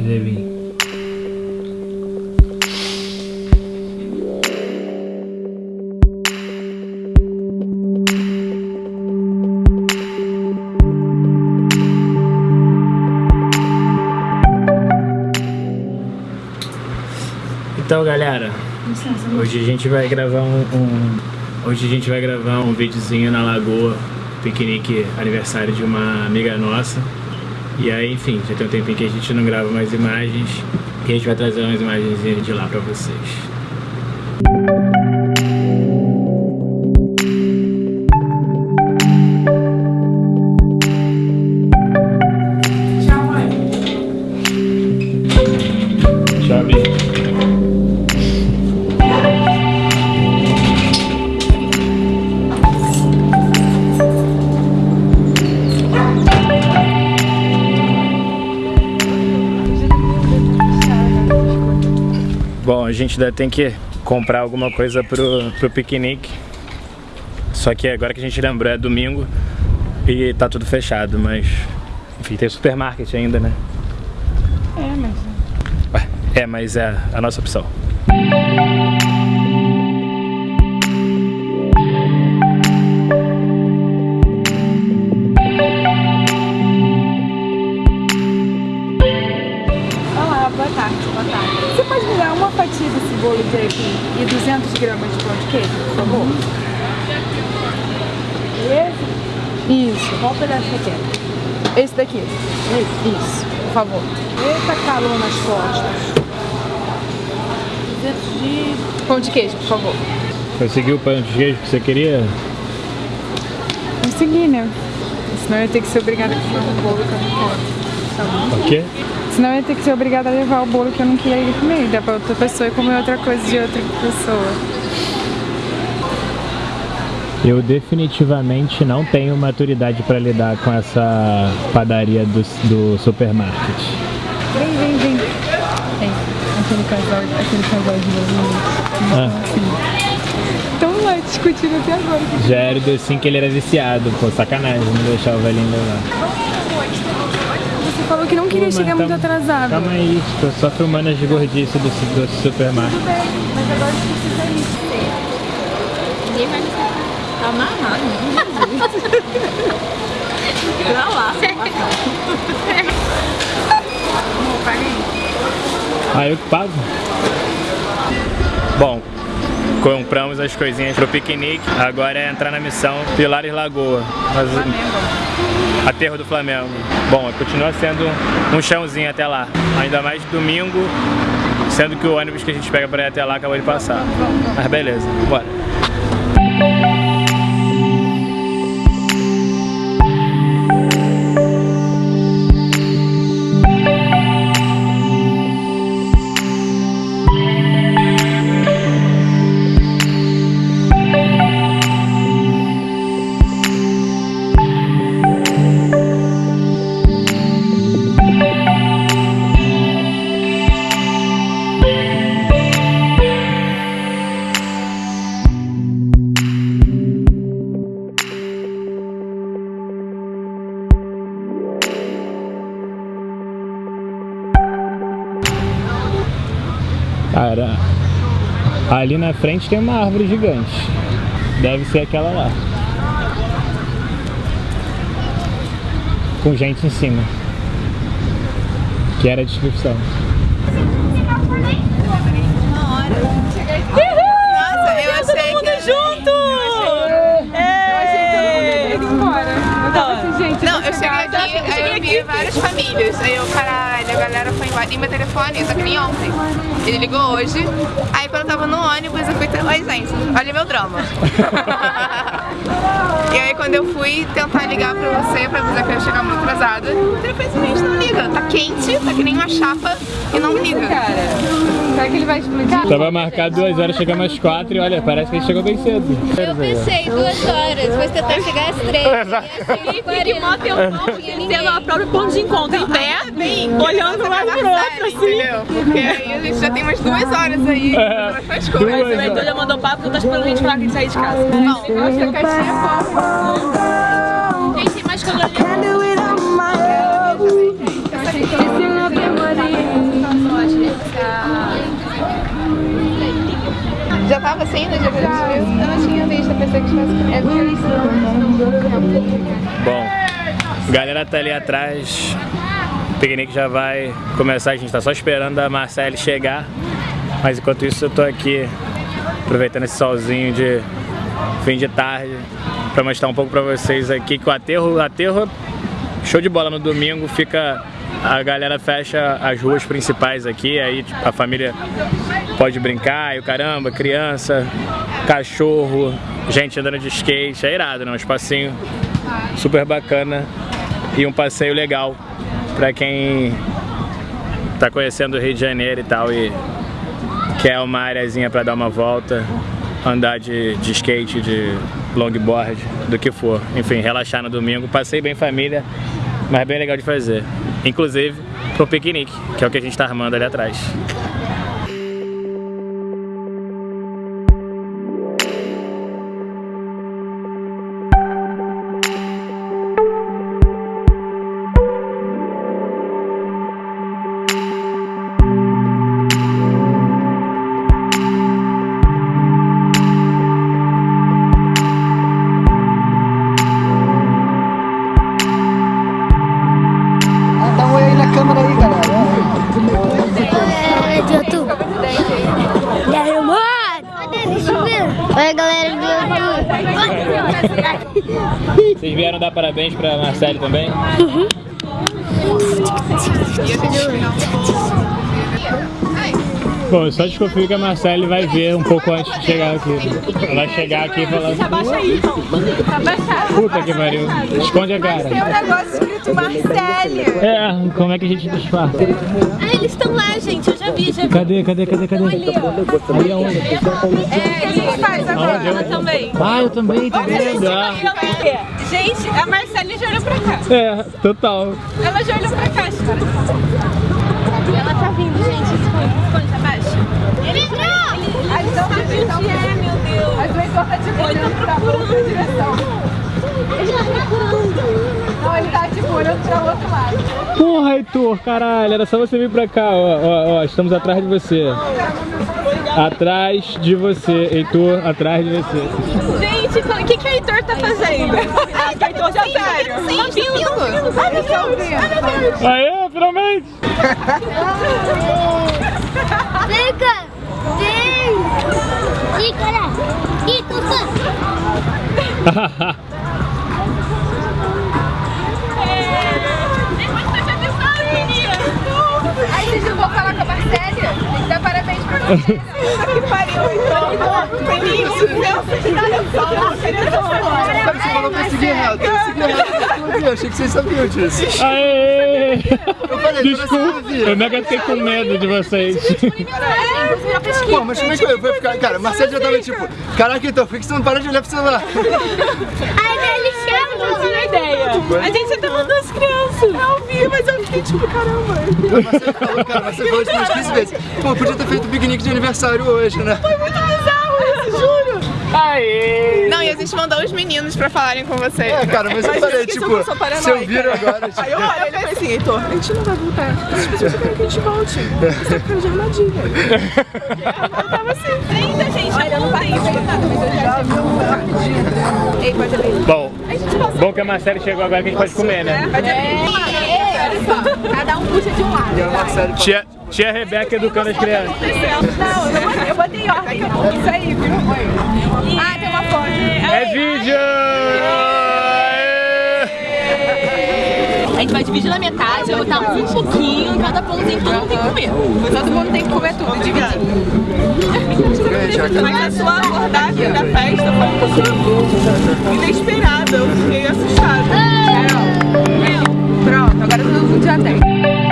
Cadê? Então galera, hoje a gente vai gravar um, um, Hoje a gente vai gravar um videozinho na lagoa Piquenique aniversário de uma amiga nossa E aí enfim, já tem um tempinho que a gente não grava mais imagens E a gente vai trazer umas imagens de lá pra vocês Bom, a gente ainda tem que comprar alguma coisa pro, pro piquenique. Só que agora que a gente lembrou é domingo e tá tudo fechado, mas... Enfim, tem supermarket ainda, né? É, mas... Ué, é, mas é a nossa opção. Bolo de aipim e 200 gramas de pão de queijo, por favor? Esse? Isso. Qual pedaço você quer? Esse daqui. Esse? Isso, por favor. Eita calor nas costas. 200 de... Pão de queijo, por favor. Conseguiu o pão de queijo que você queria? Consegui, né? Senão eu ia ter que ser obrigada a comer o bolo que eu não quero. O quê? Senão eu ia ter que ser obrigada a levar o bolo que eu não queria ir comer. Dá pra outra pessoa e comer outra coisa de outra pessoa. Eu definitivamente não tenho maturidade para lidar com essa padaria do, do supermarket. Vem, vem, vem. Tem aquele casal, aquele casal de novo. Ah. Estão lá discutindo até agora. Já era assim que ele era viciado, pô, sacanagem não deixar o velhinho levar falou que não queria Pô, chegar muito atrasado. Calma aí, tô só filmando as gordices do, do supermarket. Tudo bem, mas agora a gente precisa ir. Ninguém vai me Tá amarrado, Pra lá. Ah, eu que pago. Bom, compramos as coisinhas pro piquenique, agora é entrar na missão Pilares Lagoa. Mas, Aterro do Flamengo. Bom, continua sendo um chãozinho até lá. Ainda mais domingo, sendo que o ônibus que a gente pega para ir até lá acabou de passar. Mas beleza, bora. Cara, ali na frente tem uma árvore gigante. Deve ser aquela lá. Com gente em cima. Que era a descrição. Nossa, eu achei todo mundo junto! Eu cheguei aqui, aí eu vi várias famílias. Aí eu, caralho, a galera foi embora. E meu telefone, só que nem ontem. Ele ligou hoje. Aí quando eu tava no ônibus, eu fui ter... Oi, gente, olha meu drama. e aí quando eu fui tentar ligar pra você, pra avisar que eu ia chegar muito atrasada, o telefone não liga. Tá quente, tá que nem uma chapa e não liga. Cara. Será que ele vai explicar? Tava marcado duas horas, chegamos às quatro e olha, parece que ele chegou bem cedo. Eu pensei duas horas, mas tentar chegar às três. E assim, que mó tempão, tendo a própria ponto de encontro em pé, bem, olhando lá pro outro, assim. Entendeu? Porque aí a gente já tem umas duas horas aí. É, duas coisas. Mas a já mandou papo porque eu esperando a gente falar que a gente sair de casa. Não, eu acho que a caixinha é fofa. Gente, tem mais colorido. Já tava assim no dia que é eu não tinha visto, a pessoa que estivesse é Bom, galera tá ali atrás Piquenique já vai começar. A gente tá só esperando a Marcele chegar. Mas enquanto isso eu tô aqui aproveitando esse solzinho de fim de tarde para mostrar um pouco para vocês aqui que o aterro, aterro show de bola no domingo, fica a galera fecha as ruas principais aqui, aí tipo, a família pode brincar, e o caramba, criança, cachorro, gente andando de skate, é irado, né? Um espacinho super bacana e um passeio legal para quem tá conhecendo o Rio de Janeiro e tal e quer uma areazinha para dar uma volta, andar de, de skate, de longboard, do que for. Enfim, relaxar no domingo. Passei bem família, mas bem legal de fazer. Inclusive pro piquenique, que é o que a gente tá armando ali atrás. Oi, galera do YouTube. Vocês vieram dar parabéns pra Marcele também? Bom, eu só desconfio que a Marcele vai ver um pouco antes de chegar aqui. Ela vai chegar aqui falando. Abaixa aí, então. Abaixa. Puta que pariu. Esconde a cara. Tem um negócio escrito Marcele. É, como é que a gente disfarça? Ah, eles estão lá, gente. Eu já vi, já vi. Cadê, cadê, cadê, cadê? Ali, ó. Ali aonde? É, ele faz agora. Ela também. Ah, eu também, tá vendo? Ah. Gente, a Marcele já olhou pra cá. É, total. Ela já olhou pra cá, Ela tá vindo, gente. Esconde, esconde, abaixa. Ele entrou! A lição tá vindo. É, meu Deus. Não, ele. Porra, Heitor, caralho, era só você vir pra cá, ó, ó, ó, estamos atrás de você. Atrás de você, Heitor, atrás de você. Gente, o que, que o Heitor tá fazendo? Ah, o Heitor já sério. Sim, tá vindo. Ai, meu Deus. Ai, meu Deus. Aê, finalmente! Vem. Vem. Tufa. Ai, vocês não vão falar com a Marcélia? Tem que dar parabéns pra que só. Você falou pra eu seguir reto. Eu segui. Eu achei que vocês sabiam disso. Aê! Eu falei, Desculpa, eu mega fiquei com medo de vocês. Pô, mas como é que eu vou ficar? Cara, Marcelo já tava tipo, caraca, então, por que você não para de olhar pro celular? Ai, ele chama. Não tinha ideia. A gente já tá mandando as crianças. Eu vi, mas eu fiquei tipo, caramba. Marcelo falou, cara, Marcelo falou tipo umas 15 vezes. Pô, podia ter feito piquenique de aniversário hoje, né? Foi muito bizarro isso, juro. Aê! Não, e a gente mandou os meninos pra falarem com você. É, cara, mas eu falei, tipo, se eu vir agora, tipo... Aí eu olhei e falei assim, Heitor, a gente não vai voltar. As pessoas querem que a gente volte. Você tá cara de armadilha. Eu tava assim, ainda, gente. Olha, eu não parei de nada, mas eu já vi uma armadilha. Ei, pode abrir. Bom, bom que a Marcele chegou agora que a gente pode comer, né? Pode abrir. Olha só, cada um puxa de um lado. E Marcelo Tia, tia Rebeca educando as crianças. Não, eu botei, eu botei ordem. Isso aí, viu? Ah, tem uma foto. É vídeo! Aê! A gente vai dividir na metade, vai botar um pouquinho em cada pãozinho, todo mundo tem que comer. Todo mundo tem que comer tudo, dividir. Mas a sua abordagem da festa foi um pouquinho inesperada. Eu fiquei assustada. Agora eu tô no Jundiaí.